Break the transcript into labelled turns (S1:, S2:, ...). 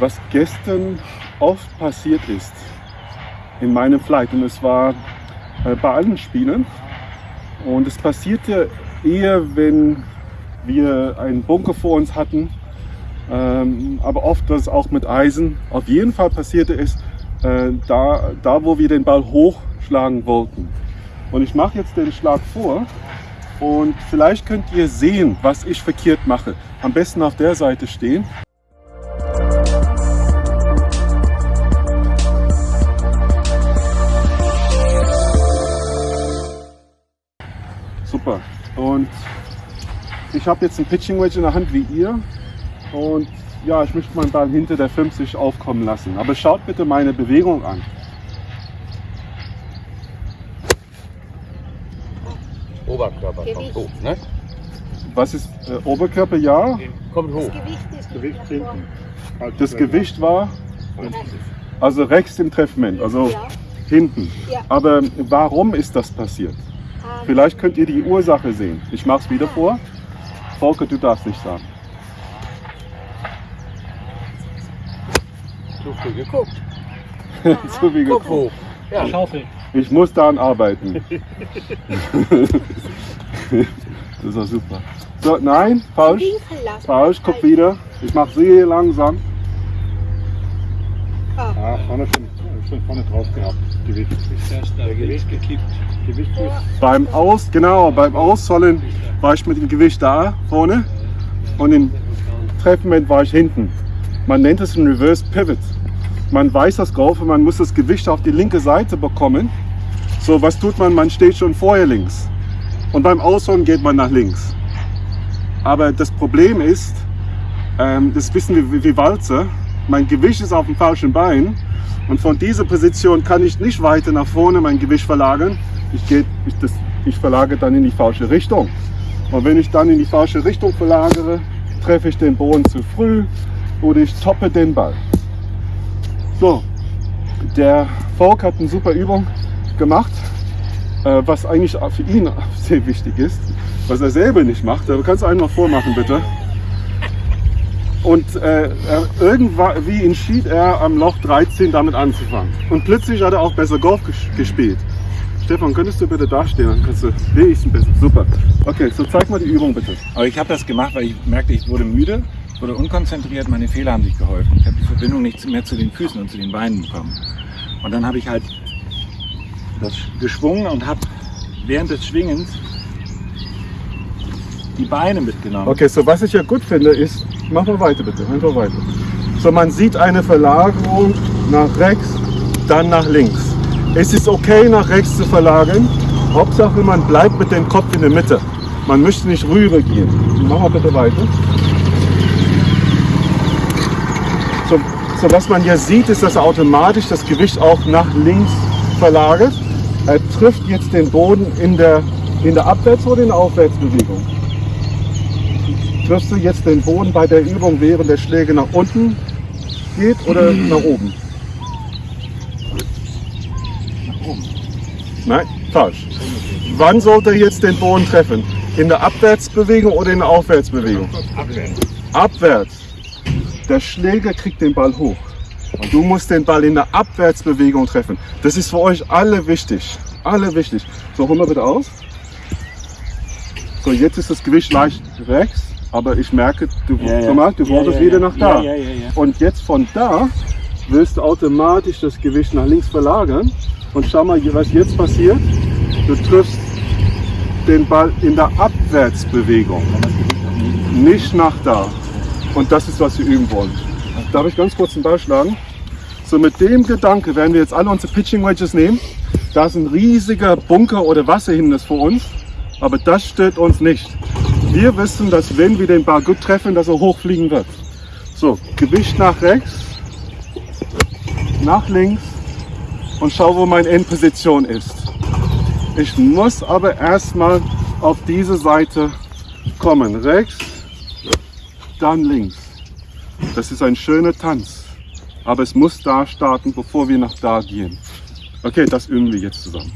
S1: was gestern oft passiert ist in meinem Flight. Und es war äh, bei allen Spielen. Und es passierte eher, wenn wir einen Bunker vor uns hatten. Ähm, aber oft es auch mit Eisen. Auf jeden Fall passierte es äh, da, da, wo wir den Ball hochschlagen wollten. Und ich mache jetzt den Schlag vor. Und vielleicht könnt ihr sehen, was ich verkehrt mache. Am besten auf der Seite stehen. Super. Und ich habe jetzt ein Pitching Wedge in der Hand wie ihr. Und ja, ich möchte meinen Ball hinter der 50 aufkommen lassen. Aber schaut bitte meine Bewegung an.
S2: Oberkörper
S3: Gewicht.
S2: kommt hoch, ne?
S1: Was ist äh, Oberkörper? Ja.
S2: Kommt hoch.
S3: Das Gewicht ist
S4: Gewicht hinten. Halt
S1: Das Gewicht war also rechts im Treffment, also
S3: Ja.
S1: hinten.
S3: Ja.
S1: Aber warum ist das passiert? Vielleicht könnt ihr die Ursache sehen. Ich mache es wieder vor. Volker, du darfst nicht sagen.
S2: Zu früh geguckt.
S1: Zu viel
S2: Kopf
S1: geguckt.
S2: hoch. Ja.
S4: Schaufel.
S1: Ich muss daran arbeiten. das ist doch super. So, nein, falsch. Falsch, guck wieder. Ich mache sehr langsam.
S3: Ah,
S4: Ah, vorne schon, schon vorne drauf gehabt. Gewicht.
S2: Der Gewicht gekippt.
S4: Gewicht
S1: Beim Aus, genau, beim Aussollen war ich mit dem Gewicht da vorne und im Treffment war ich hinten. Man nennt es ein Reverse Pivot. Man weiß das Golfen, man muss das Gewicht auf die linke Seite bekommen. So, was tut man? Man steht schon vorher links. Und beim Ausholen geht man nach links. Aber das Problem ist, ähm, das wissen wir wie, wie Walzer, mein Gewicht ist auf dem falschen Bein und von dieser Position kann ich nicht weiter nach vorne mein Gewicht verlagern. Ich, geh, ich, das, ich verlagere dann in die falsche Richtung. Und wenn ich dann in die falsche Richtung verlagere, treffe ich den Boden zu früh oder ich toppe den Ball. So, der Volk hat eine super Übung gemacht, äh, was eigentlich für ihn sehr wichtig ist, was er selber nicht macht. Aber kannst du einmal vormachen, bitte? Und äh, er, irgendwann, wie entschied er am Loch 13 damit anzufangen. Und plötzlich hat er auch besser Golf ges gespielt. Stefan, könntest du bitte dastehen? Dann kannst du wenigstens besser. Super. Okay, so zeig mal die Übung bitte.
S5: Aber ich habe das gemacht, weil ich merkte, ich wurde müde, wurde unkonzentriert, meine Fehler haben sich geholfen. Ich habe die Verbindung nicht mehr zu den Füßen und zu den Beinen bekommen. Und dann habe ich halt das geschwungen und habe während des Schwingens die Beine mitgenommen.
S1: Okay, so was ich ja gut finde ist, mach mal weiter bitte, einfach weiter. So man sieht eine Verlagerung nach rechts, dann nach links. Es ist okay nach rechts zu verlagern, Hauptsache man bleibt mit dem Kopf in der Mitte. Man möchte nicht rüber gehen. Mach mal bitte weiter. So, so was man hier sieht, ist, dass er automatisch das Gewicht auch nach links verlagert. Er trifft jetzt den Boden in der, in der Abwärts- oder in der Aufwärtsbewegung triffst du jetzt den Boden bei der Übung, während der Schläge nach unten geht oder nach oben?
S5: Nach oben.
S1: Nein, falsch. Wann sollte er jetzt den Boden treffen? In der Abwärtsbewegung oder in der Aufwärtsbewegung?
S4: abwärts.
S1: Abwärts. Der Schläger kriegt den Ball hoch. Und du musst den Ball in der Abwärtsbewegung treffen. Das ist für euch alle wichtig. Alle wichtig. So, hol mal bitte aus. So, jetzt ist das Gewicht leicht rechts, aber ich merke, du,
S5: Ja, ja.
S1: mal, du
S5: ja,
S1: wieder nach da. Und jetzt von da wirst du automatisch das Gewicht nach links verlagern. Und schau mal, was jetzt passiert. Du triffst den Ball in der Abwärtsbewegung, nicht nach da. Und das ist, was wir üben wollen. Darf ich ganz kurz den Ball schlagen? So mit dem Gedanke werden wir jetzt alle unsere Pitching Wedges nehmen. Da ist ein riesiger Bunker oder Wasserhindernis vor uns, aber das stört uns nicht. Wir wissen, dass wenn wir den Ball gut treffen, dass er hochfliegen wird. So, Gewicht nach rechts, nach links und schau, wo meine Endposition ist. Ich muss aber erstmal auf diese Seite kommen. Rechts, dann links. Das ist ein schöner Tanz. Aber es muss da starten, bevor wir nach da gehen. Okay, das üben wir jetzt zusammen.